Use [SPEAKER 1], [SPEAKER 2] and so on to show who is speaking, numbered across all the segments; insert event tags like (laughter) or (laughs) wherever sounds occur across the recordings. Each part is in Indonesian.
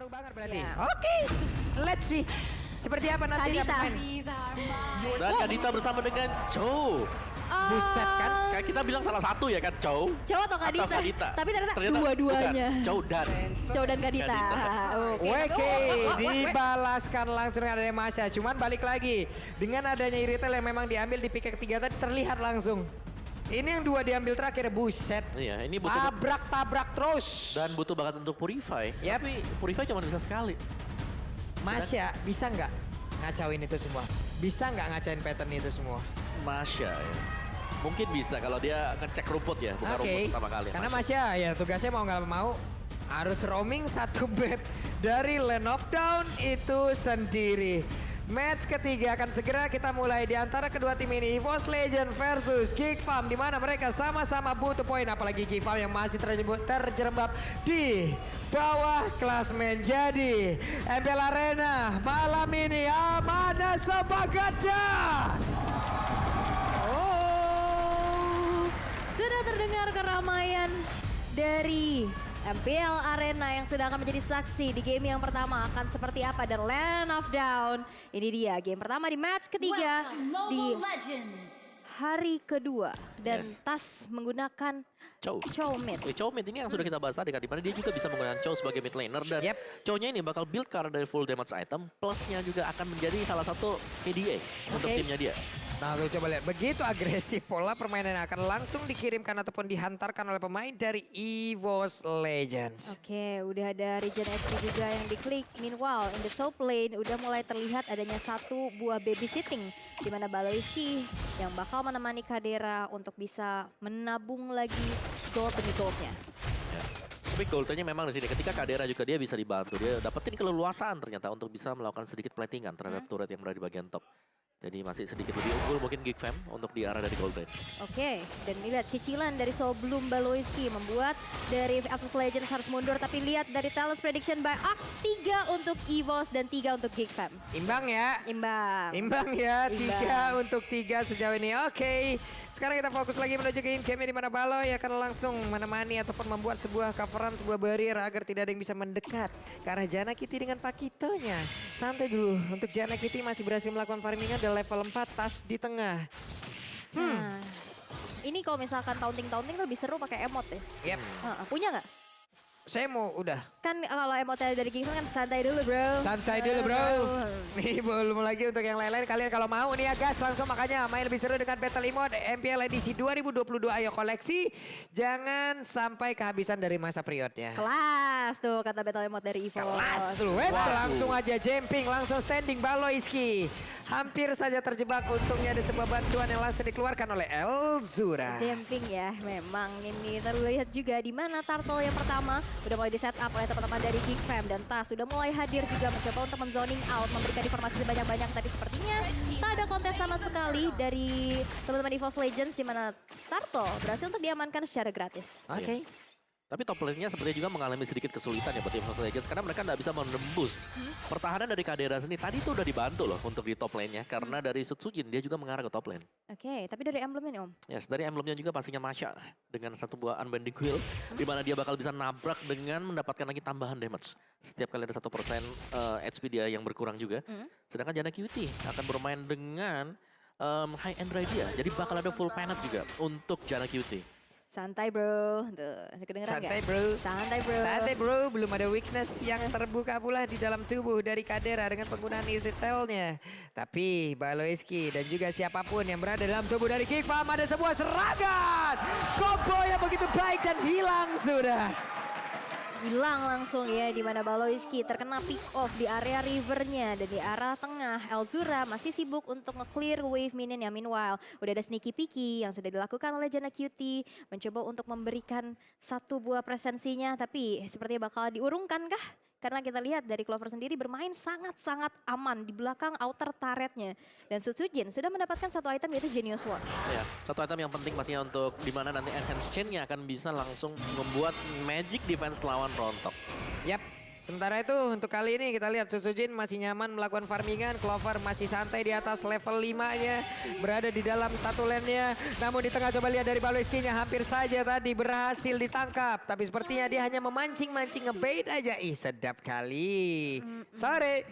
[SPEAKER 1] ngaruh banget berarti.
[SPEAKER 2] Iya.
[SPEAKER 1] Oke, let's see. Seperti apa nanti
[SPEAKER 2] Kadita.
[SPEAKER 3] Dan Kadita bersama dengan Chow.
[SPEAKER 1] Buset kan?
[SPEAKER 3] Kayak kita bilang salah satu ya kan Chow.
[SPEAKER 2] Cowok atau Kadita?
[SPEAKER 3] Atau Kadita.
[SPEAKER 2] Tapi ternyata, dua-duanya.
[SPEAKER 3] bukan. Chow dan.
[SPEAKER 2] Cowok dan Kadita.
[SPEAKER 3] Kadita.
[SPEAKER 2] Oke. Oh, oh, oh, oh,
[SPEAKER 1] dibalaskan langsung dengan adanya Masya. Cuman balik lagi, dengan adanya Iritel yang memang diambil di pick ketiga tadi terlihat langsung. Ini yang dua diambil terakhir, buset.
[SPEAKER 3] Iya, ini butuh
[SPEAKER 1] Tabrak-tabrak terus.
[SPEAKER 3] dan butuh banget untuk Purify.
[SPEAKER 1] Yap.
[SPEAKER 3] Tapi Purify cuma bisa sekali.
[SPEAKER 1] Masya, bisa nggak ngacauin itu semua? Bisa nggak ngacain pattern itu semua?
[SPEAKER 3] Masya ya. Mungkin bisa kalau dia ngecek rumput ya, bukan
[SPEAKER 1] Oke,
[SPEAKER 3] rumput pertama kali.
[SPEAKER 1] karena Masya ya tugasnya mau nggak mau harus roaming satu bed dari Land of Down itu sendiri. Match ketiga akan segera kita mulai di antara kedua tim ini EVOS Legend versus Geek Farm di mana mereka sama-sama butuh poin apalagi Geek Farm yang masih terjerembab di bawah klasmen. Jadi MPL Arena malam ini mana semangatnya?
[SPEAKER 2] Oh, sudah terdengar keramaian dari MPL Arena yang sudah akan menjadi saksi di game yang pertama akan seperti apa dan Land of Down. Ini dia game pertama di match ketiga di
[SPEAKER 4] Legends.
[SPEAKER 2] hari kedua dan
[SPEAKER 3] Yes.
[SPEAKER 2] Tas menggunakan
[SPEAKER 3] Chow.
[SPEAKER 2] Chow mid.
[SPEAKER 3] Eh, Chow mid ini yang sudah kita bahas tadi kan, di mana dia juga bisa menggunakan Chow sebagai mid laner dan
[SPEAKER 1] Yep.
[SPEAKER 3] Chow-nya ini bakal build card dari full damage item, plusnya juga akan menjadi salah satu KDA untuk
[SPEAKER 1] Oke.
[SPEAKER 3] timnya dia.
[SPEAKER 1] Nah, tuh coba lihat. Begitu agresif pola permainan yang akan langsung dikirimkan ataupun dihantarkan oleh pemain dari EVOS Legends.
[SPEAKER 2] Oke, udah ada regen HP juga yang diklik. Meanwhile, in the top lane udah mulai terlihat adanya satu buah babysitting di mana Baloiski yang bakal menemani Kadera untuk bisa menabung lagi gold demi goldnya.
[SPEAKER 3] Ya. Tapi goldnya memang di sini. Ketika Kadera juga dia bisa dibantu, dia dapetin keleluasaan ternyata untuk bisa melakukan sedikit platingan terhadap turret yang berada di bagian top. Jadi masih sedikit lebih unggul mungkin Geek Fam untuk di arah dari gold lane.
[SPEAKER 2] Oke, dan lihat cicilan dari sebelum Baloiski membuat dari Apex Legends harus mundur. Tapi lihat dari talent prediction by Axe, 3 untuk EVOS dan 3 untuk Geek Fam.
[SPEAKER 1] Imbang ya.
[SPEAKER 2] Imbang.
[SPEAKER 1] Imbang ya,
[SPEAKER 2] Imbang.
[SPEAKER 1] tiga untuk tiga sejauh ini. Oke, sekarang kita fokus lagi menuju ke in-game di mana Baloy akan langsung menemani ataupun membuat sebuah coveran, sebuah barrier agar tidak ada yang bisa mendekat ke arah Jana Kitty dengan Pakitonya. Santai dulu, untuk Jana Kitty masih berhasil melakukan farmingan di level 4, tas di tengah.
[SPEAKER 2] Nah, ini kalau misalkan taunting-taunting lebih seru pakai emot ya.
[SPEAKER 1] Yep,
[SPEAKER 2] Heeh, punya nggak?
[SPEAKER 1] saya mau udah.
[SPEAKER 2] Kan kalau emotnya dari Geekfam kan santai dulu bro.
[SPEAKER 1] Santai dulu bro. Nih belum lagi untuk yang lain-lain kalian kalau mau nih ya guys langsung makanya main lebih seru dengan Battle Emote MPL edisi 2022 ayo koleksi. Jangan sampai kehabisan dari masa periodnya.
[SPEAKER 2] Kelas tuh kata battle emote dari Evo.
[SPEAKER 1] Kelas dulu, eh,
[SPEAKER 3] Waduh.
[SPEAKER 1] langsung aja jumping, langsung standing Baloiski. Hampir saja terjebak, untungnya ada sebuah bantuan yang langsung dikeluarkan oleh Elzura.
[SPEAKER 2] Jumping ya, memang ini terlihat juga di mana Turtle yang pertama udah mulai di setup oleh teman-teman dari Geekfam dan Tas sudah mulai hadir juga mencoba untuk menzoning out, memberikan informasi sebanyak-banyak tapi sepertinya tak ada kontes sama sekali dari teman-teman EVOS Legends di mana Turtle berhasil untuk diamankan secara gratis.
[SPEAKER 1] Oke.
[SPEAKER 3] Tapi top lane-nya sepertinya juga mengalami sedikit kesulitan ya buat tim Mobile Legends karena mereka nggak bisa menembus pertahanan dari Kadera sendiri. Tadi tuh udah dibantu loh untuk di top lane-nya karena dari Sutsujin dia juga mengarah ke top lane.
[SPEAKER 2] Oke, tapi dari emblemnya nih Om.
[SPEAKER 3] Yes, dari emblemnya juga pastinya Masya dengan satu buah unbending quill di mana dia bakal bisa nabrak dengan mendapatkan lagi tambahan damage. Setiap kali ada satu persen eh, HP dia yang berkurang juga. Sedangkan Jana QT akan bermain dengan em, high end dia. Jadi bakal ada full penat juga untuk Jana QT.
[SPEAKER 2] Santai bro, tuh kedengeran
[SPEAKER 1] Santai
[SPEAKER 2] nggak?
[SPEAKER 1] bro.
[SPEAKER 2] Santai bro.
[SPEAKER 1] Santai bro, belum ada weakness yang terbuka pula di dalam tubuh dari Kadera dengan penggunaan detailnya. Tapi Baloiski dan juga siapa pun yang berada dalam tubuh dari Farm ada sebuah serangan. Combo yang begitu baik dan hilang sudah.
[SPEAKER 2] Hilang langsung ya di mana Baloiski terkena pick off di area rivernya. Dan di arah tengah Elzura masih sibuk untuk nge-clear wave minion ya meanwhile udah ada sneaky picky yang sudah dilakukan oleh Jana Cutie. Mencoba untuk memberikan satu buah presensinya tapi sepertinya bakal diurungkan kah? Karena kita lihat dari Clover sendiri bermain sangat-sangat aman di belakang outer turretnya. Dan Sutsujin sudah mendapatkan satu item yaitu Genius Sword.
[SPEAKER 3] Ya, satu item yang penting pastinya untuk di mana nanti enhance chain-nya akan bisa langsung membuat magic defense lawan rontok.
[SPEAKER 1] Yap, Sementara itu untuk kali ini kita lihat Susujin masih nyaman melakukan farmingan. Clover masih santai di atas level 5-nya. Berada di dalam satu lane-nya. Namun di tengah coba lihat dari Baloiski-nya hampir saja tadi berhasil ditangkap. Tapi sepertinya dia hanya memancing-mancing ngebait aja. Ih sedap kali. Sorry.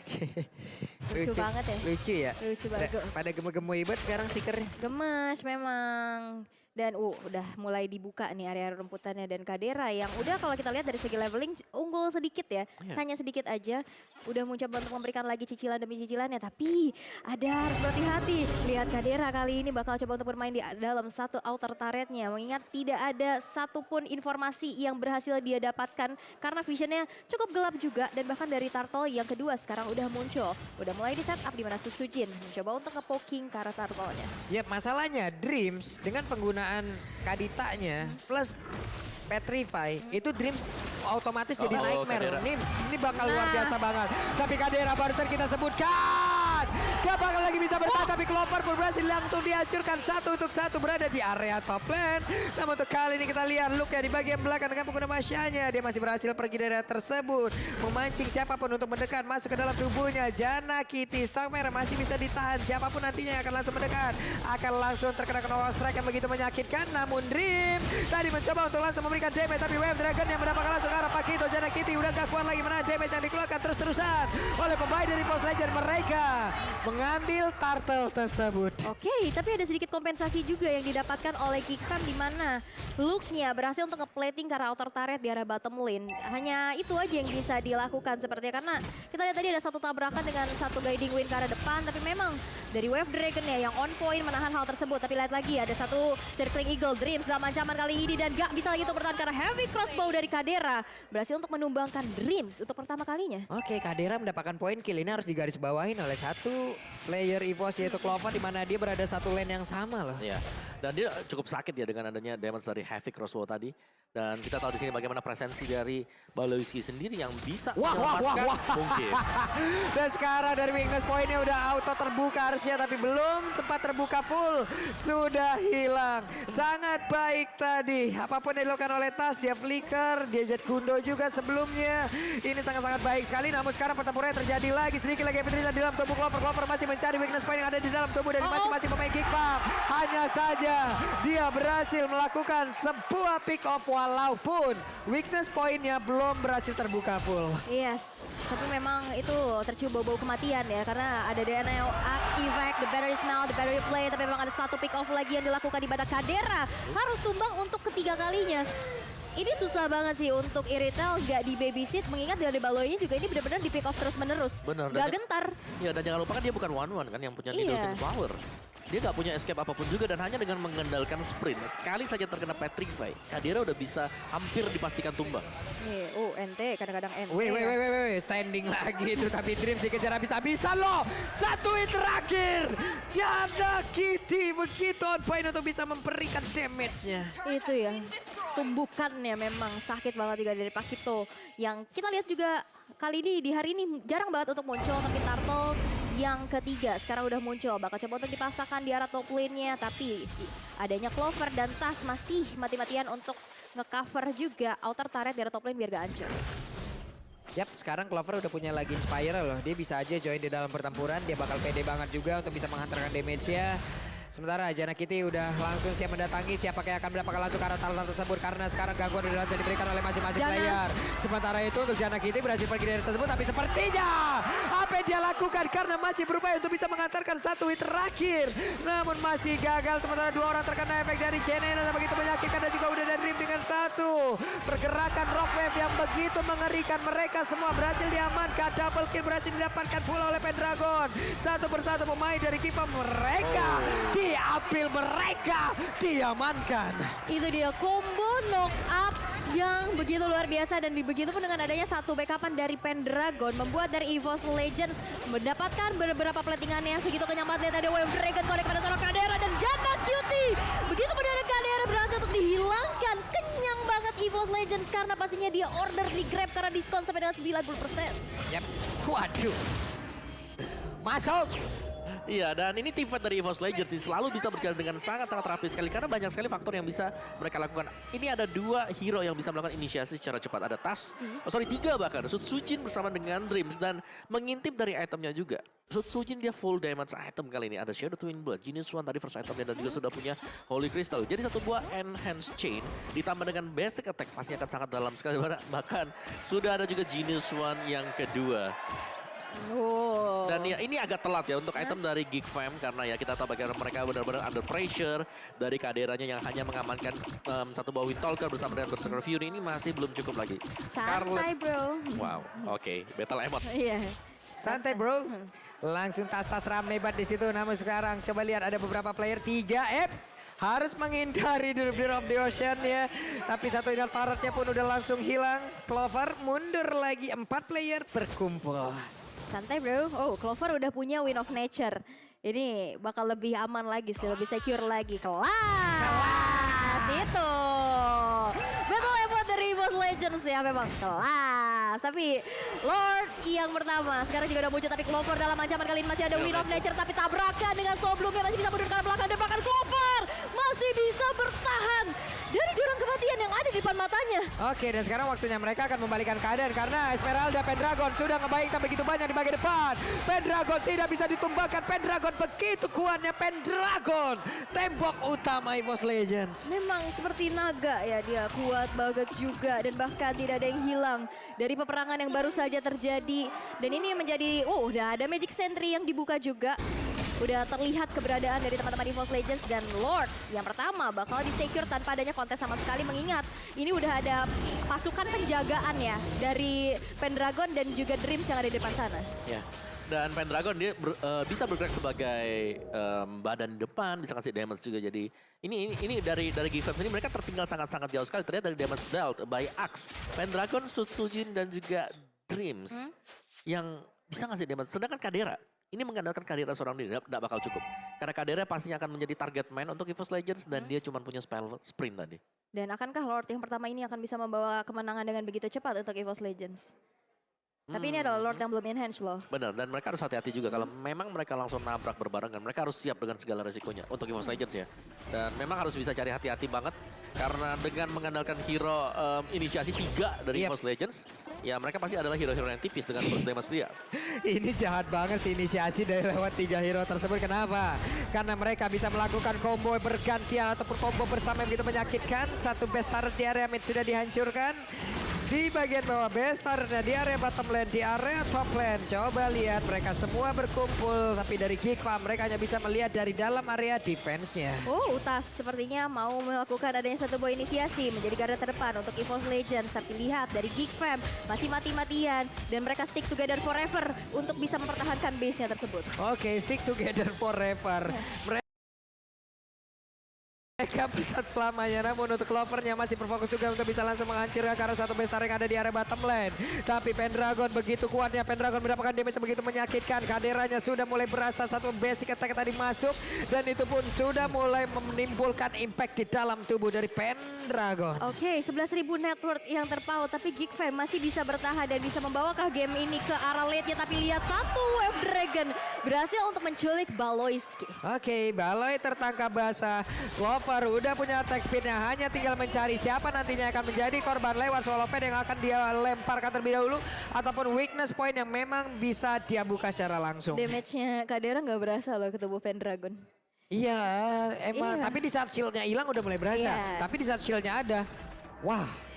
[SPEAKER 1] (laughs)
[SPEAKER 2] Lucu banget ya.
[SPEAKER 1] Lucu ya.
[SPEAKER 2] Lucu banget.
[SPEAKER 1] Pada gemuk-gemuk ibet sekarang stikernya.
[SPEAKER 2] Gemes memang. Dan uh, udah mulai dibuka nih area rumputannya dan Kadera yang udah kalau kita lihat dari segi leveling unggul sedikit ya.
[SPEAKER 3] Iya.
[SPEAKER 2] Hanya sedikit aja. Udah mencoba untuk memberikan lagi cicilan demi cicilannya. Tapi ada harus berhati-hati. Lihat Kadera kali ini bakal coba untuk bermain di dalam satu outer turretnya. Mengingat tidak ada satupun informasi yang berhasil dia dapatkan. Karena visionnya cukup gelap juga. Dan bahkan dari Turtle yang kedua sekarang udah muncul. Udah mulai di setup di mana mencoba untuk nge-poking ke arah Turtle-nya.
[SPEAKER 1] Ya masalahnya Dreams dengan penggunaan kaditanya plus Petrify itu Dreams otomatis jadi
[SPEAKER 3] Oh,
[SPEAKER 1] nightmare.
[SPEAKER 3] Kadera.
[SPEAKER 1] Ini, ini bakal luar
[SPEAKER 2] Nah.
[SPEAKER 1] biasa banget. Tapi Kadera barusan kita sebutkan. Gak bakal lagi bisa bertahan tapi Clover berhasil langsung dihancurkan satu untuk satu berada di area top lane. Namun untuk kali ini kita lihat look ya di bagian belakang dengan pengguna masyanya. Dia masih berhasil pergi dari area tersebut. Memancing siapa pun untuk mendekat masuk ke dalam tubuhnya. Jana Kitty, Stang masih bisa ditahan. Siapa pun nantinya yang akan langsung mendekat. Akan langsung terkena kena strike yang begitu menyakitkan. Namun Dream tadi mencoba untuk langsung memberikan damage. Tapi Wave Dragon yang mendapatkan langsung arah Pakito. Jana Kitty udah gak kuat lagi mana damage yang dikeluarkan terus-terusan. Oleh pemain dari Post Legend mereka. Mengambil turtle tersebut.
[SPEAKER 2] Oke, tapi ada sedikit kompensasi juga yang didapatkan oleh Geekfam di mana looknya berhasil untuk ngeplating ke arah outer turret di arah bottom lane. Hanya itu aja yang bisa dilakukan sepertinya karena kita lihat tadi ada satu tabrakan dengan satu guiding win ke arah depan tapi memang dari Wave Dragon ya yang on point menahan hal tersebut. Tapi lihat lagi ada satu circling eagle dreams dalam ancaman kali ini dan gak bisa lagi untuk bertahan karena heavy crossbow dari Kadera berhasil untuk menumbangkan dreams untuk pertama kalinya.
[SPEAKER 1] Oke, Kadera mendapatkan poin kill ini harus digarisbawahin oleh satu player EVOS yaitu Clover di mana dia berada satu lane yang sama loh.
[SPEAKER 3] Iya. Dan dia cukup sakit ya dengan adanya damage dari Havoc Crossbow tadi. Dan kita tahu di sini bagaimana presensi dari Baloyski sendiri yang bisa
[SPEAKER 1] Wah, wah, wah, wah.
[SPEAKER 3] mungkin. (laughs)
[SPEAKER 1] Dan sekarang dari weakness pointnya udah auto terbuka harusnya tapi belum sempat terbuka full. Sudah hilang. Sangat baik tadi. Apa pun yang dilakukan oleh Tas, dia flicker, dia jet gundo juga sebelumnya. Ini sangat-sangat baik sekali namun sekarang pertempuran terjadi lagi. Sedikit lagi Petrisa di dalam tubuh Clover. Clover masih mencari weakness point yang ada di dalam tubuh dari
[SPEAKER 2] Oh, oh.
[SPEAKER 1] masing-masing pemain Farm. Hanya saja dia berhasil melakukan sebuah pick off walaupun weakness pointnya belum berhasil terbuka full.
[SPEAKER 2] Yes, tapi memang itu tercium bau-bau kematian ya karena ada DNA evac, the battery smell, the battery play, tapi memang ada satu pick off lagi yang dilakukan di badak Kadera harus tumbang untuk ketiga kalinya. Ini susah banget sih untuk Iritel gak di babysit mengingat dari Baloynya juga ini benar-benar di pick off terus menerus.
[SPEAKER 3] Benar,
[SPEAKER 2] Gak gentar.
[SPEAKER 3] Ya dan jangan lupa kan dia bukan one one kan yang punya
[SPEAKER 2] Iya.
[SPEAKER 3] Needles in Flower. Dia nggak punya escape apa pun juga dan hanya dengan mengandalkan sprint. Sekali saja terkena Petrify, Kadira udah bisa hampir dipastikan tumbang.
[SPEAKER 2] Nih, oh ente kadang-kadang ente.
[SPEAKER 1] Wait, wait,
[SPEAKER 2] ya.
[SPEAKER 1] wait, wait, wait, standing (laughs) lagi itu tapi Dreams dikejar habis-habisan loh. Satu hit terakhir. Janda Kitty begitu on point untuk bisa memberikan damage-nya.
[SPEAKER 2] Itu ya, tumbukannya memang sakit banget juga dari Pakito. Yang kita lihat juga kali ini di hari ini jarang banget untuk muncul tapi Turtle yang ketiga sekarang udah muncul bakal coba untuk dipasangkan di arah top lane-nya tapi adanya Clover dan Tas masih mati-matian untuk ngecover juga outer turret di arah top lane biar gak hancur.
[SPEAKER 1] Yap, sekarang Clover udah punya lagi Inspire loh. Dia bisa aja join di dalam pertempuran. Dia bakal pede banget juga untuk bisa menghantarkan damage-nya. Sementara Jana Kitty udah langsung siap mendatangi siapa yang akan mendapatkan langsung ke arah talent tersebut karena sekarang gangguan udah langsung diberikan oleh masing-masing player. Sementara itu untuk Jana Kitty berhasil pergi dari tersebut tapi sepertinya apa yang dia lakukan karena masih berupaya untuk bisa mengantarkan satu hit terakhir. Namun masih gagal sementara dua orang terkena efek dari Jenena yang begitu menyakitkan dan juga udah dari Dream dengan satu. Pergerakan Rock Wave yang begitu mengerikan mereka semua berhasil diamankan. Double kill berhasil didapatkan pula oleh Pendragon. Satu persatu pemain dari Kipa mereka diambil mereka diamankan.
[SPEAKER 2] Itu dia combo knock up yang begitu luar biasa dan begitu pun dengan adanya satu backupan dari Pendragon membuat dari EVOS Legends mendapatkan beberapa platingan yang segitu kenyang banget ada Wave Dragon connect pada seorang Kadera dan Janda Cutie. Begitu pun dari Kadera berhasil untuk dihilangkan. Kenyang banget EVOS Legends karena pastinya dia order di Grab karena diskon sampai dengan 90%.
[SPEAKER 1] Yap. Waduh. Masuk.
[SPEAKER 3] Iya, dan ini tim fight dari EVOS Legends selalu bisa berjalan dengan sangat-sangat rapi sekali karena banyak sekali faktor yang bisa mereka lakukan. Ini ada dua hero yang bisa melakukan inisiasi secara cepat. Ada Tas, oh sorry tiga bahkan, Sutsujin bersama dengan Dreams dan mengintip dari itemnya juga. Sutsujin dia full damage item kali ini. Ada Shadow Twin Blood, Genius One tadi first itemnya dan juga sudah punya Holy Crystal. Jadi satu buah Enhanced Chain ditambah dengan basic attack pasti akan sangat dalam sekali. (laughs) Bahkan sudah ada juga Genius One yang kedua.
[SPEAKER 2] Oh.
[SPEAKER 3] Dan ya ini agak telat ya untuk item dari Geek Fam karena ya kita tahu bagaimana mereka benar-benar under pressure dari kaderannya yang hanya mengamankan em, satu bawah Talker bersama dengan Berserker Fury ini masih belum cukup lagi.
[SPEAKER 2] Santai bro.
[SPEAKER 3] Wow, oke, battle emot. (laughs)
[SPEAKER 2] Iya.
[SPEAKER 1] Santai bro. Langsung tas-tas rame banget di situ. Namun sekarang coba lihat ada beberapa player 3F harus menghindari the Blur of the Ocean ya. Tapi satu ingat paratnya pun udah langsung hilang. Clover mundur lagi. Empat player berkumpul.
[SPEAKER 2] Santai bro. Oh, Clover udah punya Win of Nature. Ini bakal lebih aman lagi sih, lebih secure lagi. Kelas. Itu. Battle Emot dari Boss Legends ya memang kelas. Tapi Lord yang pertama sekarang juga udah muncul tapi Clover dalam ancaman kali ini masih ada Win of Nature tapi tabrakan dengan Soblumnya masih bisa mundur ke belakang dan bahkan Clover masih bisa bertahan dari jurang kematian yang ada di depan matanya.
[SPEAKER 1] Oke dan sekarang waktunya mereka akan membalikan keadaan karena Esmeralda Pendragon sudah ngebaikkan begitu banyak di bagian depan. Pendragon tidak bisa ditumbangkan. Pendragon begitu kuatnya Pendragon. Tembok utama EVOS Legends.
[SPEAKER 2] Memang seperti naga ya dia kuat banget juga dan bahkan tidak ada yang hilang dari peperangan yang baru saja terjadi dan ini menjadi oh udah ada Magic Sentry yang dibuka juga udah terlihat keberadaan dari teman-teman EVOS Legends dan Lord yang pertama bakal di-secure tanpa adanya kontes sama sekali mengingat ini udah ada pasukan penjagaan ya dari Pendragon dan juga Dreams yang ada di depan sana.
[SPEAKER 3] Ya. Dan Pendragon dia ber- eh, bisa bergerak sebagai em, badan depan, bisa kasih damage juga. Jadi ini ini, ini dari dari Gifam ini mereka tertinggal sangat-sangat jauh sekali. Ternyata dari damage dealt by Axe, Pendragon, Sutsujin dan juga Dreams yang bisa ngasih damage. Sedangkan Kadera ini mengandalkan Kadera seorang diri tidak bakal cukup. Karena Kadera pastinya akan menjadi target man untuk EVOS Legends dan dia cuma punya spell sprint tadi.
[SPEAKER 2] Dan akankah Lord yang pertama ini akan bisa membawa kemenangan dengan begitu cepat untuk EVOS Legends? Tapi ini adalah Lord yang belum enhance loh.
[SPEAKER 3] Benar, dan mereka harus hati-hati juga. Kalau memang mereka langsung nabrak berbarengan, mereka harus siap dengan segala resikonya untuk EVOS Legends ya. Dan memang harus bisa cari hati-hati banget. Karena dengan mengandalkan hero em, inisiasi tiga dari
[SPEAKER 1] Yep.
[SPEAKER 3] EVOS Legends, ya mereka pasti adalah hero-hero yang tipis dengan burst damage dia. (laughs)
[SPEAKER 1] Ini jahat banget sih inisiasi dari lewat tiga hero tersebut. Kenapa? Karena mereka bisa melakukan combo bergantian ataupun combo bersama yang begitu menyakitkan. Satu best turret di area mid sudah dihancurkan. Di bagian bawah best turretnya di area bottom lane, di area top lane. Coba lihat mereka semua berkumpul. Tapi dari Farm mereka hanya bisa melihat dari dalam area defense-nya.
[SPEAKER 2] Oh, Utas sepertinya mau melakukan adanya satu buah inisiasi menjadi garda terdepan untuk EVOS Legends. Tapi lihat dari Geek Fam masih mati-matian dan mereka stick together forever untuk bisa mempertahankan base-nya tersebut.
[SPEAKER 1] Oke, stick together forever. (laughs) Mereka mereka bersatu selamanya, namun untuk Clovernya masih berfokus juga untuk bisa langsung menghancurkan karena satu bestar yang ada di area bottom lane. Tapi Pendragon begitu kuatnya, Pendragon mendapatkan damage begitu menyakitkan. Kaderanya sudah mulai berasa satu basic attack tadi masuk dan itu pun sudah mulai menimbulkan impact di dalam tubuh dari Pendragon.
[SPEAKER 2] Oke, 11.000 net worth yang terpaut, tapi Geek Fam masih bisa bertahan dan bisa membawakah game ini ke arah late-nya. Tapi lihat satu Web Dragon berhasil untuk menculik Baloiski.
[SPEAKER 1] Oke, Baloi tertangkap basah. Clover udah punya attack speednya, hanya tinggal mencari siapa nantinya akan menjadi korban lewat solo pad yang akan dia lemparkan terlebih dahulu. Ataupun weakness point yang memang bisa dia buka secara langsung.
[SPEAKER 2] Damage-nya Kadera nggak berasa loh ke tubuh Pendragon.
[SPEAKER 1] Iya, emang.
[SPEAKER 2] Iya.
[SPEAKER 1] Tapi di saat shieldnya hilang udah mulai berasa.
[SPEAKER 2] Iya.
[SPEAKER 1] Tapi di saat shieldnya ada, wah.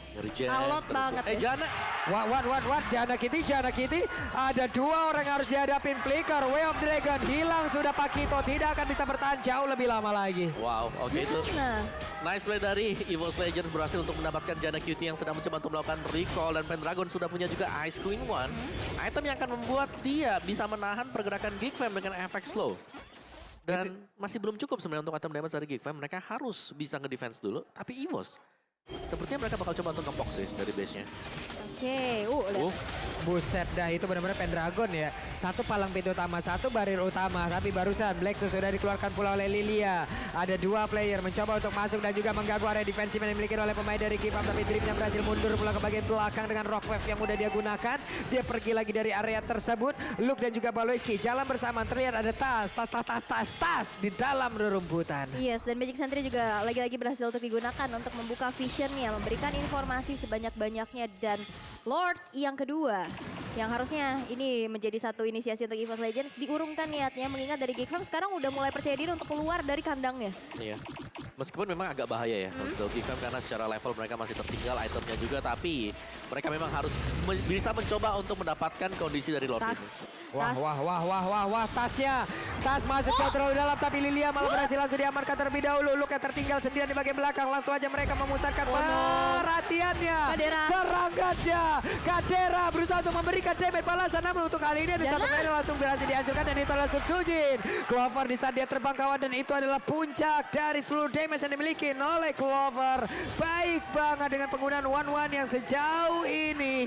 [SPEAKER 2] Alot banget
[SPEAKER 3] Eh
[SPEAKER 2] ya.
[SPEAKER 3] Jana,
[SPEAKER 1] What, what, what, what, Jana Kitty, Jana Kitty. Ada dua orang yang harus dihadapin Flicker, Way of Dragon. Hilang sudah Pakito, tidak akan bisa bertahan jauh lebih lama lagi.
[SPEAKER 3] wow, oke itu
[SPEAKER 2] Nah,
[SPEAKER 3] Nice play dari EVOS Legends berhasil untuk mendapatkan Jana QT yang sedang mencoba untuk melakukan recall dan Pendragon sudah punya juga Ice Queen One. Item yang akan membuat dia bisa menahan pergerakan Geek Fam dengan efek slow. Dan masih belum cukup sebenarnya untuk item damage dari Geek Fam. Mereka harus bisa ngedefense dulu. Tapi EVOS Sepertinya mereka bakal coba untuk ngepok sih dari base-nya.
[SPEAKER 2] Oke, uh, lihat.
[SPEAKER 3] Uh,
[SPEAKER 1] Buset dah itu benar-benar Pendragon ya. Satu palang pintu utama, satu barir utama. Tapi barusan Blacksus sudah dikeluarkan pula oleh Lilia. Ada dua player mencoba untuk masuk dan juga mengganggu area defensif yang dimiliki oleh pemain dari Kipam. Tapi dripnya berhasil mundur pula ke bagian belakang dengan rock wave yang udah dia gunakan. Dia pergi lagi dari area tersebut. Luke dan juga Baloiski jalan bersama. Terlihat ada tas, tas, tas, tas, tas, tas di dalam rerumputan.
[SPEAKER 2] Yes, dan Magic Sentry juga lagi-lagi berhasil untuk digunakan untuk membuka visionnya, memberikan informasi sebanyak-banyaknya. Dan Lord yang kedua yang harusnya ini menjadi satu inisiasi untuk EVOS Legends diurungkan niatnya mengingat dari Geekfam sekarang udah mulai percaya diri untuk keluar dari kandangnya.
[SPEAKER 3] Iya. Meskipun memang agak bahaya ya
[SPEAKER 2] Hmm.
[SPEAKER 3] untuk Gifam karena secara level mereka masih tertinggal itemnya juga tapi mereka memang harus men- bisa mencoba untuk mendapatkan kondisi dari Lord.
[SPEAKER 2] Tas,
[SPEAKER 1] Wah,
[SPEAKER 2] tas.
[SPEAKER 1] wah, wah, wah, wah, wah, tasnya. Tas masuk ke terlalu dalam, tapi Lilia malah berhasil langsung diamankan terlebih dahulu. Luke yang tertinggal sendirian di bagian belakang. Langsung aja mereka memusatkan
[SPEAKER 2] Oh, no.
[SPEAKER 1] perhatiannya.
[SPEAKER 2] Kadera.
[SPEAKER 1] Serangannya. Kadera berusaha untuk memberikan damage balasan. Namun untuk kali ini ada
[SPEAKER 2] Jangan.
[SPEAKER 1] satu player langsung berhasil dihancurkan. Dan itu adalah Sujin. Clover di saat dia terbang kawan. Dan itu adalah puncak dari seluruh damage yang dimiliki oleh Clover. Baik banget dengan penggunaan one-one yang sejauh ini.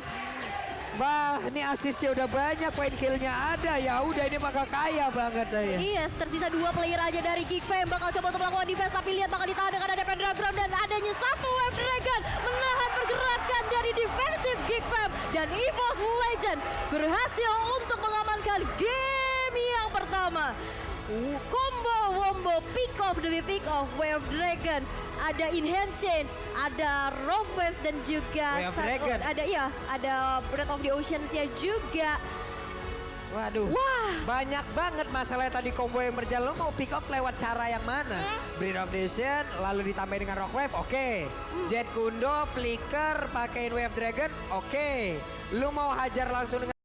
[SPEAKER 1] Wah, ini asisnya udah banyak, poin killnya ada. Ya udah ini bakal kaya banget ya.
[SPEAKER 2] Yes, tersisa dua player aja dari Geek Fam bakal coba untuk melakukan defense tapi lihat bakal ditahan dengan ada Pendragon dan adanya satu Wave Dragon menahan pergerakan dari defensive Geek Fam dan EVOS Legend berhasil untuk mengamankan game yang pertama. Combo wombo pick off demi pick off Wave Dragon ada in hand change ada rope waves dan juga
[SPEAKER 1] of
[SPEAKER 2] satu-
[SPEAKER 1] Dragon.
[SPEAKER 2] ada iya ada Breath of the Oceans nya juga
[SPEAKER 1] Waduh,
[SPEAKER 2] Wah.
[SPEAKER 1] banyak banget masalah tadi combo yang berjalan. Lo mau pick up lewat cara yang mana? Breed of Nation, lalu ditambah dengan Rock Wave, oke. Jet Kundo, Flicker, pakein Wave Dragon, oke. Lu mau hajar langsung dengan